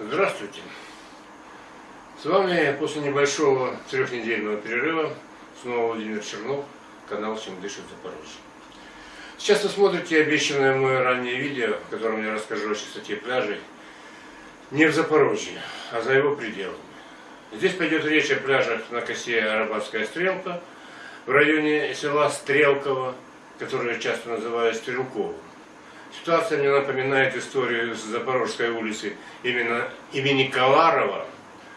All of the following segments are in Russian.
Здравствуйте! С вами после небольшого трехнедельного перерыва снова Владимир Чернов, канал «Чем дышит Запорожье». Сейчас вы смотрите обещанное мое раннее видео, в котором я расскажу о чистоте пляжей не в Запорожье, а за его пределами. Здесь пойдет речь о пляжах на косе Арабатская Стрелка, в районе села Стрелково, которое часто называют Стрелковым. Ситуация мне напоминает историю с Запорожской улицы именно имени Каларова,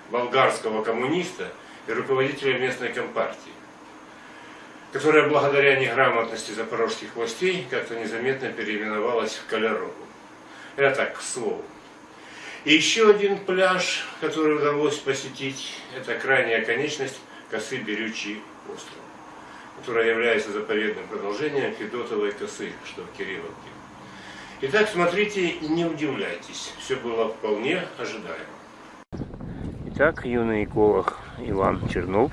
болгарского коммуниста и руководителя местной компартии, которая благодаря неграмотности запорожских властей как-то незаметно переименовалась в Колярову. Это так, к слову. И еще один пляж, который удалось посетить, это крайняя конечность косы Берючий остров, которая является заповедным продолжением Федотовой косы, что в Кирилловке. Итак, смотрите и не удивляйтесь, все было вполне ожидаемо. Итак, юный эколог Иван Чернов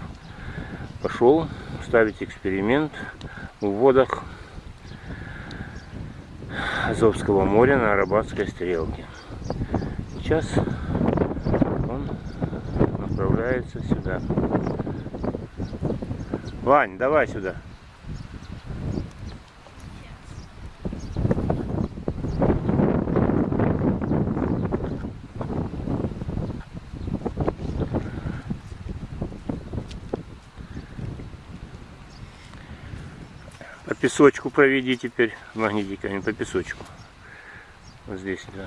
пошел ставить эксперимент в водах Азовского моря на Арабатской стрелке. Сейчас он направляется сюда. Вань, давай сюда. Песочку проведи теперь магнитиками, по песочку. Вот здесь, да.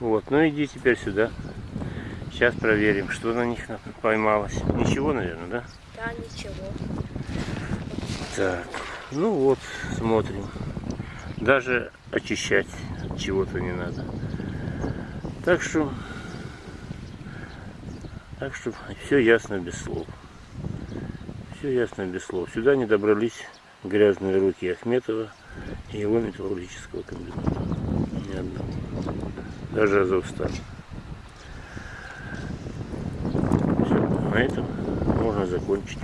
Вот, ну иди теперь сюда. Сейчас проверим, что на них поймалось. Ничего, наверное, да? Да, ничего. Так, ну вот, смотрим. Даже очищать чего-то не надо. Так что так что все ясно без слов. Все ясно без слов. Сюда не добрались грязные руки Ахметова и его металлургического комбината. Ни одного. Даже Азовстан. Все, на этом можно закончить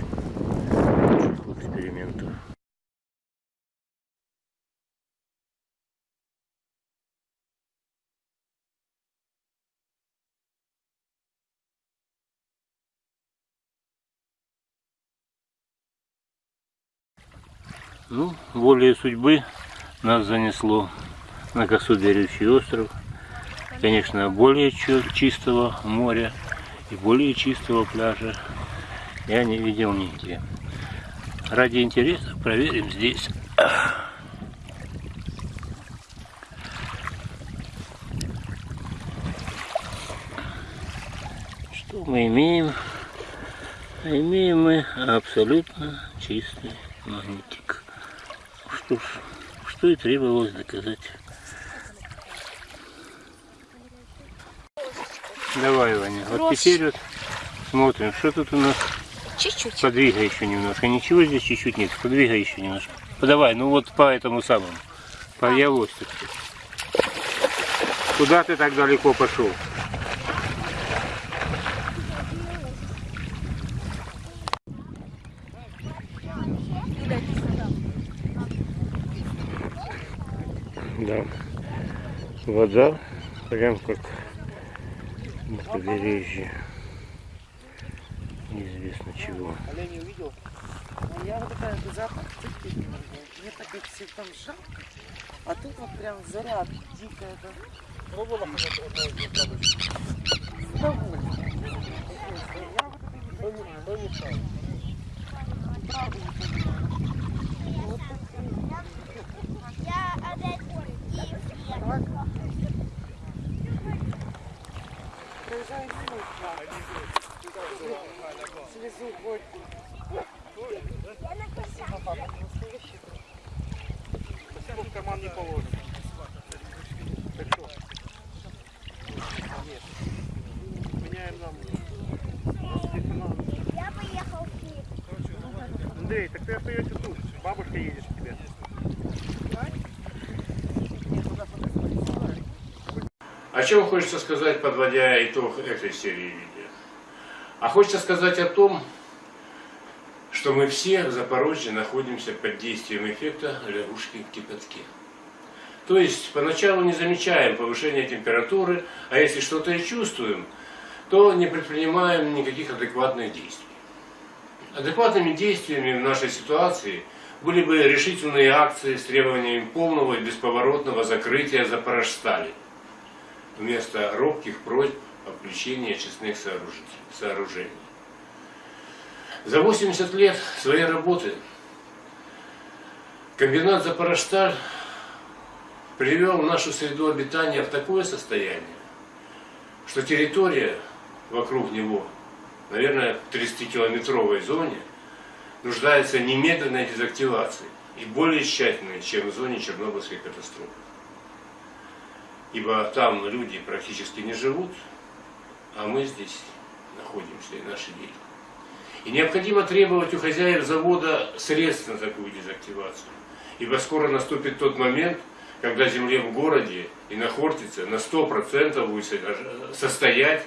экспериментов. Ну, волей судьбы нас занесло на Косу-Берючий остров. Конечно, более чистого моря и более чистого пляжа я не видел нигде. Ради интереса проверим здесь. Что мы имеем? Имеем мы абсолютно чистый магнитик что ж, что и требовалось доказать. Давай, Ваня, вот теперь вот смотрим, что тут у нас. Чуть-чуть. Подвигай еще немножко. Ничего здесь чуть-чуть нет. Подвигай еще немножко. Подавай, ну вот по этому самому. По явости. Куда ты так далеко пошел? Вода прям как на побережье. Неизвестно чего. Олень увидел? Ну, я вот такая запах терпеть Мне так как все там жарко. А тут вот прям заряд дикая. Да? Пробовала. Я вот это не понимаю. Правда не понимаю. Вот Проезжаю мимо Слезу горькую. в карман не положим. Так что? Нет. Меняем нам. Я поехал в Киев. Андрей, так ты остаешься тут. Бабушка едешь к тебе. О чем хочется сказать, подводя итог этой серии видео? А хочется сказать о том, что мы все в Запорожье находимся под действием эффекта лягушки в кипятке. То есть поначалу не замечаем повышения температуры, а если что-то и чувствуем, то не предпринимаем никаких адекватных действий. Адекватными действиями в нашей ситуации были бы решительные акции с требованием полного и бесповоротного закрытия Запорожстали, вместо робких просьб о включении очистных сооружений-. За 80 лет своей работы комбинат Запорожсталь привел нашу среду обитания в такое состояние, что территория вокруг него, наверное, в 30-километровой зоне, нуждается немедленной дезактивации и более тщательной, чем в зоне Чернобыльской катастрофы. Ибо там люди практически не живут, а мы здесь находимся и наши дети. И необходимо требовать у хозяев завода средств на такую дезактивацию. Ибо скоро наступит тот момент, когда земле в городе и на Хортице на 100% будет со- состоять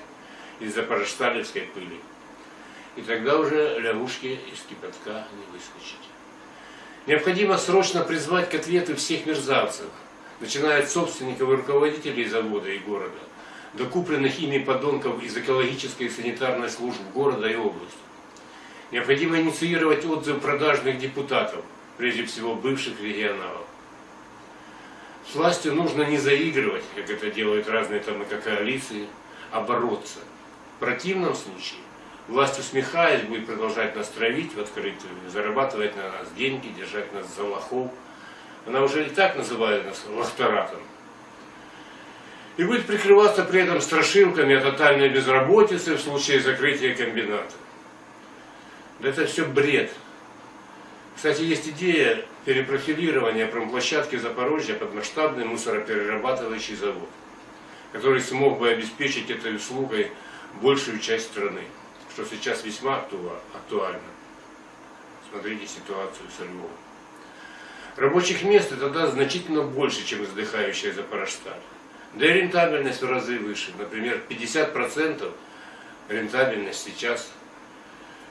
из запорожсталевской пыли. И тогда уже лягушки из кипятка не выскочить. Необходимо срочно призвать к ответу всех мерзавцев, начиная от собственников и руководителей завода и города, до купленных ими подонков из экологической и санитарной служб города и области. Необходимо инициировать отзыв продажных депутатов, прежде всего бывших регионалов. С властью нужно не заигрывать, как это делают разные там и коалиции, а бороться. В противном случае власть, усмехаясь, будет продолжать нас травить в открытую, зарабатывать на нас деньги, держать нас за лохов. Она уже и так называет нас лохторатом. И будет прикрываться при этом страшилками о тотальной безработице в случае закрытия комбината. Да это все бред. Кстати, есть идея перепрофилирования промплощадки Запорожья под масштабный мусороперерабатывающий завод, который смог бы обеспечить этой услугой большую часть страны, что сейчас весьма актуа- актуально. Смотрите ситуацию со Львовом. Рабочих мест даст значительно больше, чем издыхающая Запорожсталь. Да и рентабельность в разы выше. Например, 50% рентабельность сейчас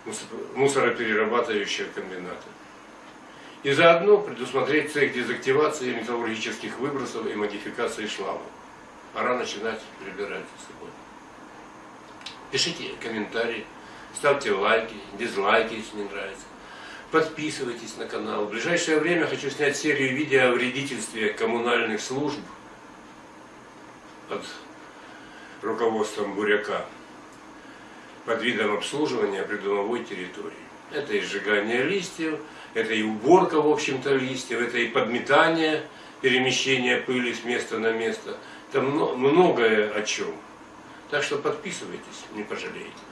мусор- мусороперерабатывающего комбината. И заодно предусмотреть цех дезактивации металлургических выбросов и модификации шлама. Пора начинать прибирать за собой. Пишите комментарии, ставьте лайки, дизлайки, если не нравится. Подписывайтесь на канал. В ближайшее время хочу снять серию видео о вредительстве коммунальных служб под руководством Буряка под видом обслуживания придомовой территории. Это и сжигание листьев, это и уборка, в общем-то, листьев, это и подметание, перемещение пыли с места на место. Мно- многое о чем. Так что подписывайтесь, не пожалеете.